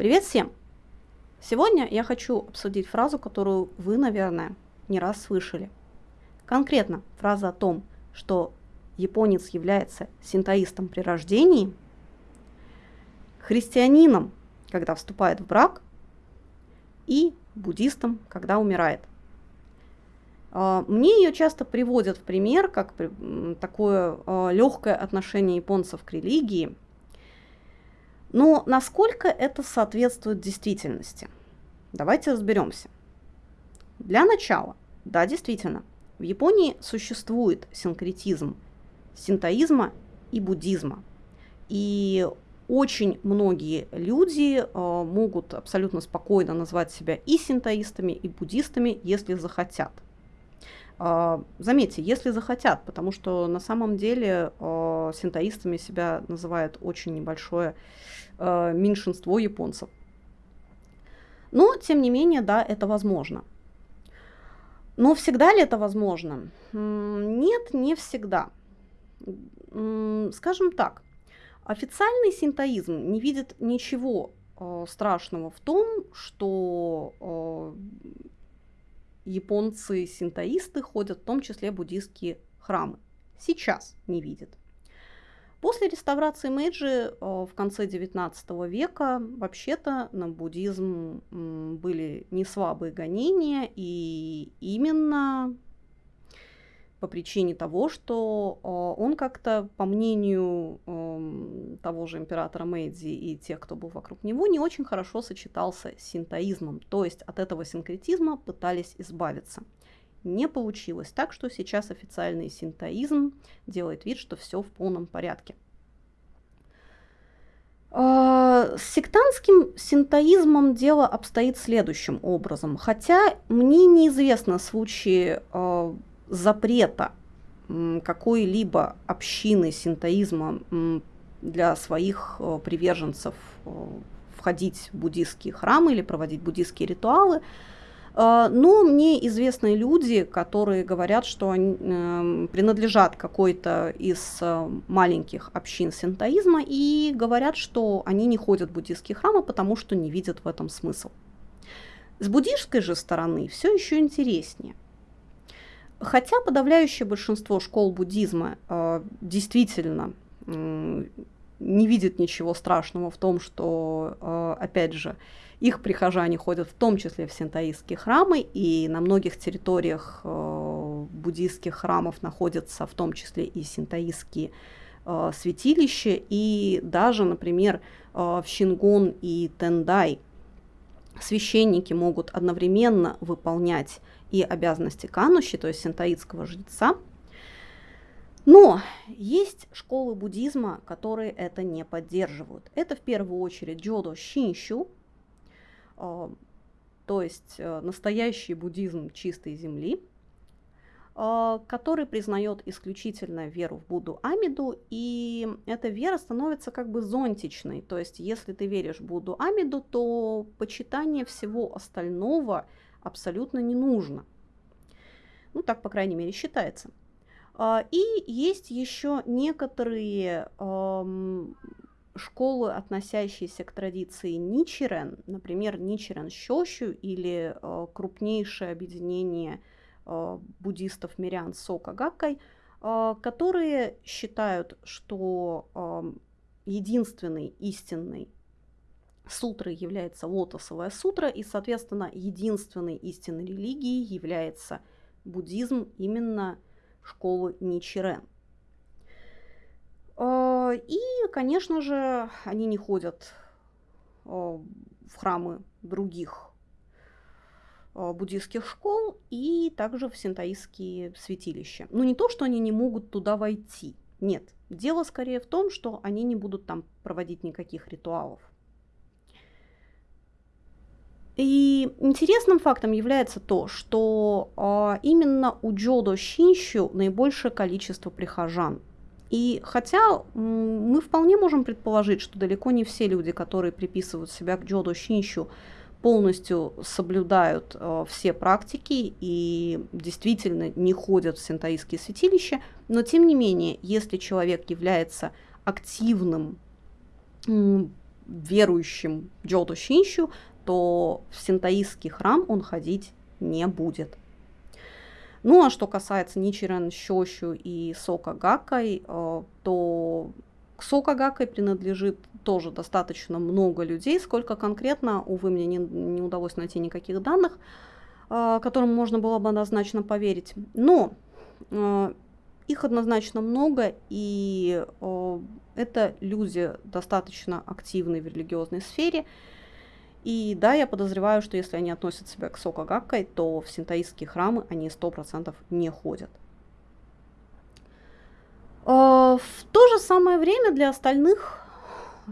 Привет всем! Сегодня я хочу обсудить фразу, которую вы, наверное, не раз слышали. Конкретно фраза о том, что японец является синтоистом при рождении, христианином, когда вступает в брак, и буддистом, когда умирает. А, мне ее часто приводят в пример как такое а, легкое отношение японцев к религии – но насколько это соответствует действительности? Давайте разберемся. Для начала, да, действительно, в Японии существует синкретизм синтоизма и буддизма. И очень многие люди э, могут абсолютно спокойно назвать себя и синтоистами, и буддистами, если захотят. Э, заметьте, если захотят, потому что на самом деле э, синтоистами себя называет очень небольшое э, меньшинство японцев. Но, тем не менее, да, это возможно. Но всегда ли это возможно? Нет, не всегда. Скажем так, официальный синтоизм не видит ничего страшного в том, что японцы-синтоисты ходят в том числе буддийские храмы. Сейчас не видит. После реставрации Мэйджи э, в конце XIX века вообще-то на буддизм были не слабые гонения, и именно по причине того, что э, он как-то, по мнению эм, того же императора Мэйдзи и тех, кто был вокруг него, не очень хорошо сочетался с синтоизмом, то есть от этого синкретизма пытались избавиться не получилось. Так что сейчас официальный синтоизм делает вид, что все в полном порядке. А, с сектантским синтоизмом дело обстоит следующим образом. Хотя мне неизвестно случаи э, запрета какой-либо общины синтоизма для своих э, приверженцев э, входить в буддийские храмы или проводить буддийские ритуалы. А, но мне известны люди, которые говорят, что они э, принадлежат какой-то из э, маленьких общин синтоизма и говорят, что они не ходят в буддийские храмы, потому что не видят в этом смысл. С буддийской же стороны все еще интереснее. Хотя подавляющее большинство школ буддизма э, действительно э, не видит ничего страшного в том, что, э, опять же, их прихожане ходят в том числе в синтоистские храмы, и на многих территориях э, буддийских храмов находятся в том числе и синтоистские э, святилища, и даже, например, э, в Шингон и Тендай священники могут одновременно выполнять и обязанности кануши, то есть синтоистского жреца, но есть школы буддизма, которые это не поддерживают. Это в первую очередь Джодо Шинщу, а, то есть э, настоящий буддизм чистой земли, а, который признает исключительно веру в Будду Амиду, и эта вера становится как бы зонтичной. То есть, если ты веришь в Будду Амиду, то почитание всего остального абсолютно не нужно. Ну, так, по крайней мере, считается. А, и есть еще некоторые школы, относящиеся к традиции Ничирен, например, Ничирен Щощу или э, крупнейшее объединение э, буддистов мирян Сока Гаккай, э, которые считают, что единственной истинной сутрой является лотосовая сутра, и, соответственно, единственной истинной религией является буддизм именно школы Ничирен. А, и, конечно же, они не ходят а, в храмы других а, буддийских школ и также в синтаистские святилища. Но не то, что они не могут туда войти. Нет. Дело скорее в том, что они не будут там проводить никаких ритуалов. И интересным фактом является то, что э, именно у Джодо Шинщу наибольшее количество прихожан. И хотя мы вполне можем предположить, что далеко не все люди, которые приписывают себя к Джодо Шинщу, полностью соблюдают э, все практики и действительно не ходят в синтаистские святилища, но тем не менее, если человек является активным верующим Джото Шинщу, то в синтоистский храм он ходить не будет. Ну а что касается Ничирен Щощу и Сока Гакай, э, то к Сока принадлежит тоже достаточно много людей. Сколько конкретно, увы, мне не, не удалось найти никаких данных, э, которым можно было бы однозначно поверить. Но э, их однозначно много, и это люди достаточно активные в религиозной сфере. И да, я подозреваю, что если они относят себя к Сокагаккой, то в синтаистские храмы они 100% не ходят. А, в то же самое время для остальных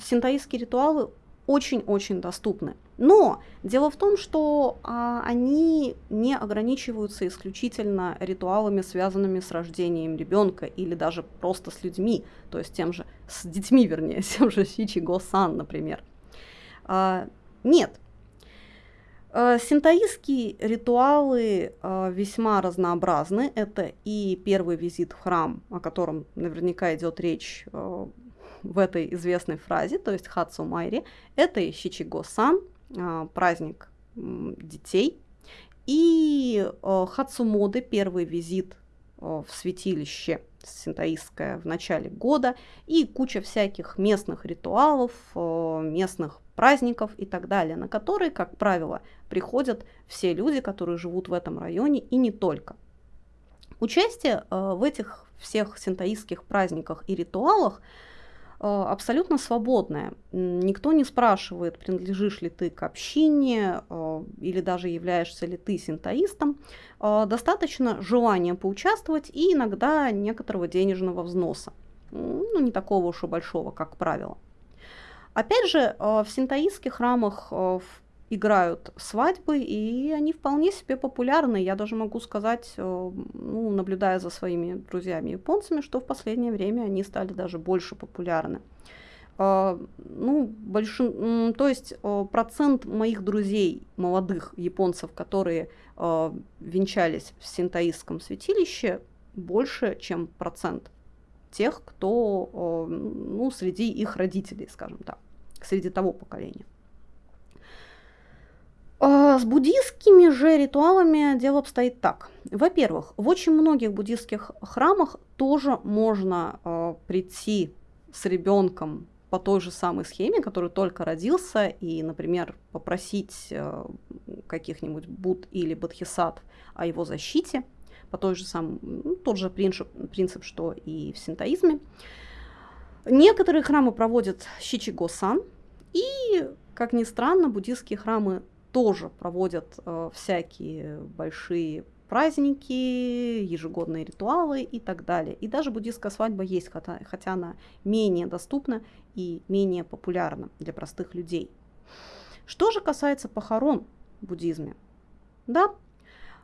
синтаистские ритуалы очень-очень доступны. Но дело в том, что а, они не ограничиваются исключительно ритуалами, связанными с рождением ребенка или даже просто с людьми, то есть тем же, с детьми, вернее, тем же Сичи Го-сан, например. А, нет. Э, синтоистские ритуалы э, весьма разнообразны. Это и первый визит в храм, о котором наверняка идет речь э, в этой известной фразе, то есть Хацу Майри. Это и Щичиго-сан, праздник детей. И Хацумоды, первый визит в святилище синтоистское в начале года. И куча всяких местных ритуалов, местных праздников и так далее, на которые, как правило, приходят все люди, которые живут в этом районе и не только. Участие э, в этих всех синтаистских праздниках и ритуалах э, абсолютно свободное. Никто не спрашивает, принадлежишь ли ты к общине э, или даже являешься ли ты синтаистом. Достаточно желания поучаствовать и иногда некоторого денежного взноса. Ну, не такого уж и большого, как правило. Опять же, э, в синтаистских храмах э, играют свадьбы, и они вполне себе популярны. Я даже могу сказать, э, ну, наблюдая за своими друзьями японцами, что в последнее время они стали даже больше популярны. Ну, большин... то есть процент моих друзей, молодых японцев, которые венчались в синтаистском святилище, больше, чем процент тех, кто ну, среди их родителей, скажем так среди того поколения. А, с буддийскими же ритуалами дело обстоит так. Во-первых, в очень многих буддийских храмах тоже можно э, прийти с ребенком по той же самой схеме, который только родился, и, например, попросить э, каких-нибудь Буд или Бодхисаттв о его защите, по той же самой, ну, тот же принцип, принцип, что и в синтоизме. Некоторые храмы проводят Щичиго-сан, и, как ни странно, буддийские храмы тоже проводят э, всякие большие праздники, ежегодные ритуалы и так далее. И даже буддийская свадьба есть, хотя, хотя она менее доступна и менее популярна для простых людей. Что же касается похорон в буддизме? Да,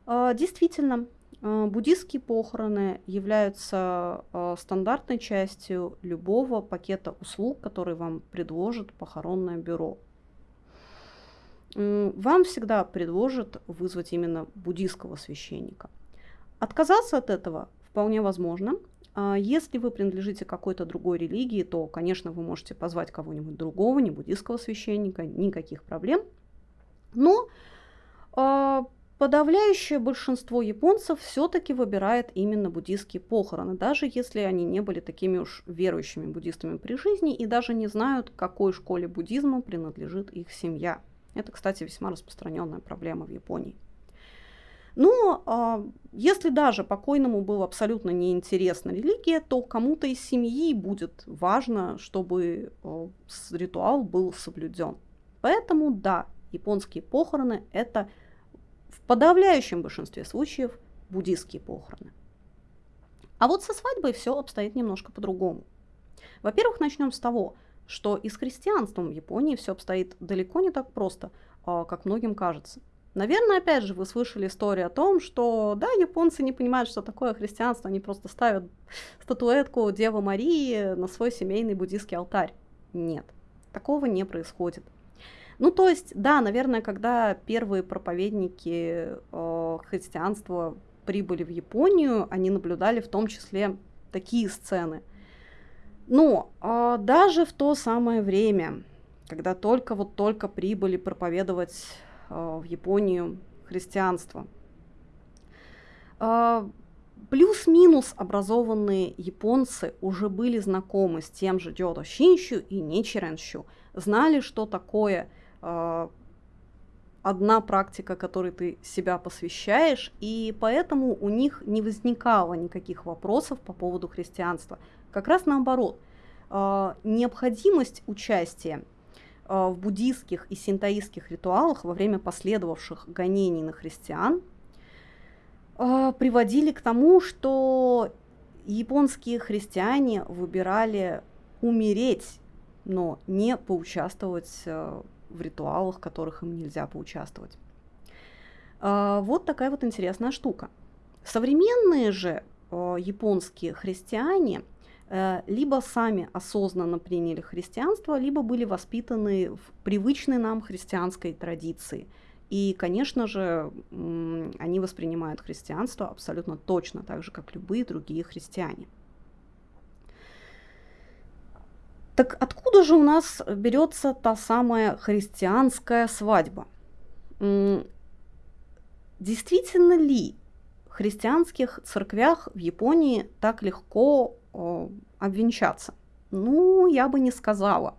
э, действительно, э, буддийские похороны являются стандартной частью любого пакета услуг, который вам предложит похоронное бюро. Вам всегда предложат вызвать именно буддийского священника. Отказаться от этого вполне возможно. А если вы принадлежите какой-то другой религии, то, конечно, вы можете позвать кого-нибудь другого, не буддийского священника, никаких проблем. Но а, Подавляющее большинство японцев все-таки выбирает именно буддийские похороны, даже если они не были такими уж верующими буддистами при жизни и даже не знают, какой школе буддизма принадлежит их семья. Это, кстати, весьма распространенная проблема в Японии. Но а, если даже покойному было абсолютно неинтересна религия, то кому-то из семьи будет важно, чтобы а, ритуал был соблюден. Поэтому да, японские похороны это в подавляющем большинстве случаев буддийские похороны. А вот со свадьбой все обстоит немножко по-другому. Во-первых, начнем с того, что и с христианством в Японии все обстоит далеко не так просто, а, как многим кажется. Наверное, опять же, вы слышали историю о том, что, да, японцы не понимают, что такое христианство, они просто ставят статуэтку Девы Марии на свой семейный буддийский алтарь. Нет, такого не происходит. Ну, то есть, да, наверное, когда первые проповедники э, христианства прибыли в Японию, они наблюдали в том числе такие сцены. Но э, даже в то самое время, когда только вот только прибыли проповедовать э, в Японию христианство. Э, плюс-минус образованные японцы уже были знакомы с тем же Дёдо Шинщу и Ничиренщу, знали, что такое э, одна практика, которой ты себя посвящаешь, и поэтому у них не возникало никаких вопросов по поводу христианства. Как раз наоборот, э, необходимость участия э, в буддийских и синтоистских ритуалах во время последовавших гонений на христиан э, приводили к тому, что японские христиане выбирали умереть, но не поучаствовать в ритуалах, в которых им нельзя поучаствовать. Вот такая вот интересная штука. Современные же японские христиане Э, либо сами осознанно приняли христианство, либо были воспитаны в привычной нам христианской традиции. И, конечно же, они воспринимают христианство абсолютно точно так же, как любые другие христиане. Так откуда же у нас берется та самая христианская свадьба? Действительно ли в христианских церквях в Японии так легко обвенчаться? Ну, я бы не сказала.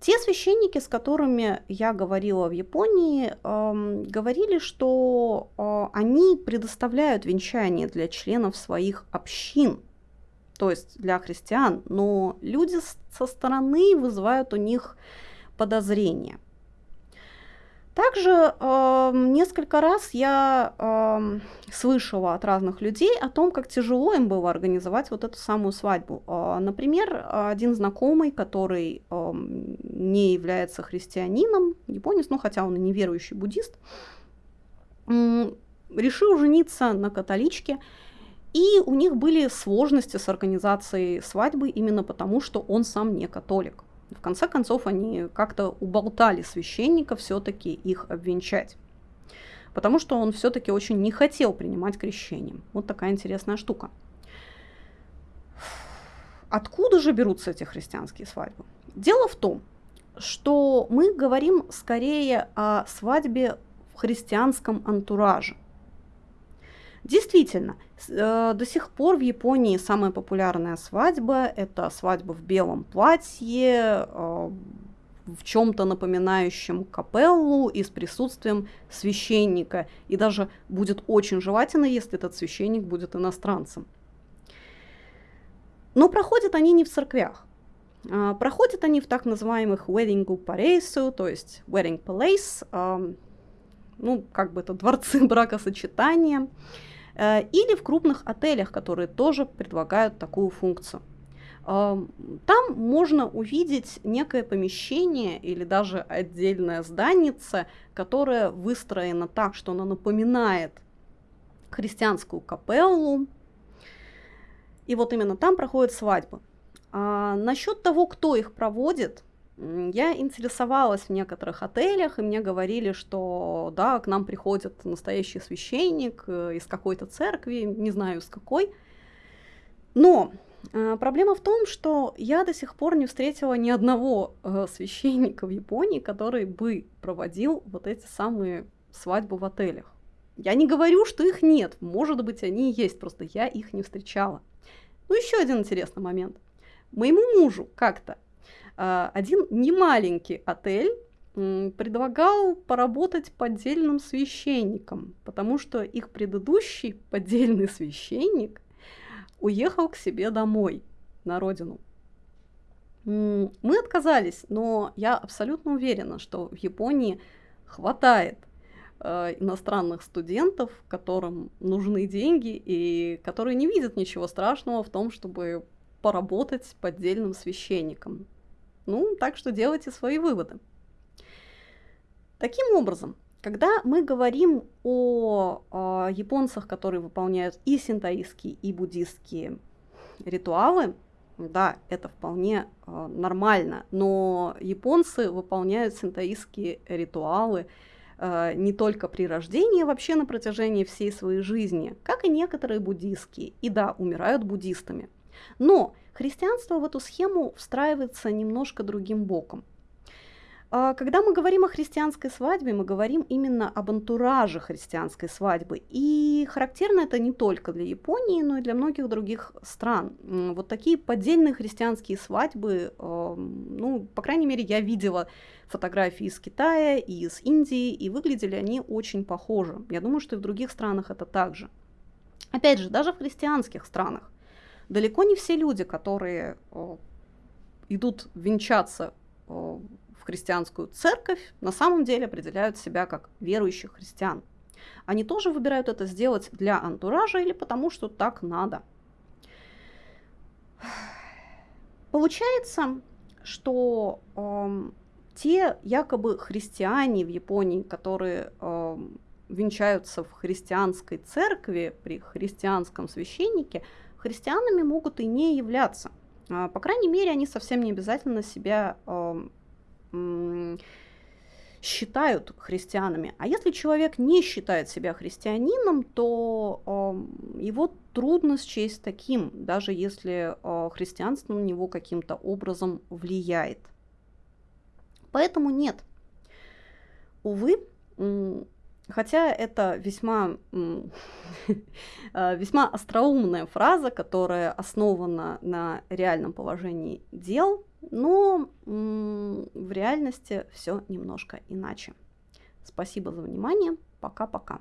Те священники, с которыми я говорила в Японии, э, говорили, что э, они предоставляют венчание для членов своих общин, то есть для христиан, но люди со стороны вызывают у них подозрения. Также э, несколько раз я э, слышала от разных людей о том, как тяжело им было организовать вот эту самую свадьбу. Э, например, один знакомый, который э, не является христианином, японец, ну хотя он и неверующий буддист, э, решил жениться на католичке, и у них были сложности с организацией свадьбы именно потому, что он сам не католик. В конце концов, они как-то уболтали священника все-таки их обвенчать. Потому что он все-таки очень не хотел принимать крещение. Вот такая интересная штука. Откуда же берутся эти христианские свадьбы? Дело в том, что мы говорим скорее о свадьбе в христианском антураже. Действительно, э, до сих пор в Японии самая популярная свадьба – это свадьба в белом платье, э, в чем-то напоминающем капеллу и с присутствием священника. И даже будет очень желательно, если этот священник будет иностранцем. Но проходят они не в церквях. А, проходят они в так называемых wedding paresu, то есть wedding palace, ну, как бы это дворцы бракосочетания. Э, или в крупных отелях, которые тоже предлагают такую функцию. Э, там можно увидеть некое помещение или даже отдельное зданице, которое выстроено так, что оно напоминает христианскую капеллу. И вот именно там проходят свадьбы. А насчет того, кто их проводит, я интересовалась в некоторых отелях, и мне говорили, что да, к нам приходит настоящий священник э, из какой-то церкви, не знаю из какой. Но э, проблема в том, что я до сих пор не встретила ни одного э, священника в Японии, который бы проводил вот эти самые свадьбы в отелях. Я не говорю, что их нет, может быть, они есть, просто я их не встречала. Ну, еще один интересный момент. Моему мужу как-то а, один немаленький отель предлагал поработать поддельным священником, потому что их предыдущий поддельный священник уехал к себе домой, на родину. Мы отказались, но я абсолютно уверена, что в Японии хватает э, иностранных студентов, которым нужны деньги и которые не видят ничего страшного в том, чтобы поработать поддельным священником. Ну, так что делайте свои выводы. Таким образом, когда мы говорим о, о японцах, которые выполняют и синтоистские, и буддистские ритуалы, да, это вполне э, нормально, но японцы выполняют синтоистские ритуалы э, не только при рождении, а вообще на протяжении всей своей жизни, как и некоторые буддистские, и да, умирают буддистами. Но Христианство в эту схему встраивается немножко другим боком. А, когда мы говорим о христианской свадьбе, мы говорим именно об антураже христианской свадьбы. И характерно это не только для Японии, но и для многих других стран. Вот такие поддельные христианские свадьбы, ну, по крайней мере, я видела фотографии из Китая и из Индии, и выглядели они очень похожи. Я думаю, что и в других странах это также. Опять же, даже в христианских странах далеко не все люди, которые идут венчаться в христианскую церковь, на самом деле определяют себя как верующих христиан. Они тоже выбирают это сделать для антуража или потому, что так надо. Получается, что э, те якобы христиане в Японии, которые э, венчаются в христианской церкви при христианском священнике, христианами могут и не являться. Э, по крайней мере, они совсем не обязательно себя считают христианами. А если человек не считает себя христианином, то его трудно счесть таким, даже если э, христианство на него каким-то образом влияет. Поэтому нет. Увы, хотя это весьма, э, весьма остроумная фраза, которая основана на реальном положении дел, но в реальности все немножко иначе. Спасибо за внимание. Пока-пока.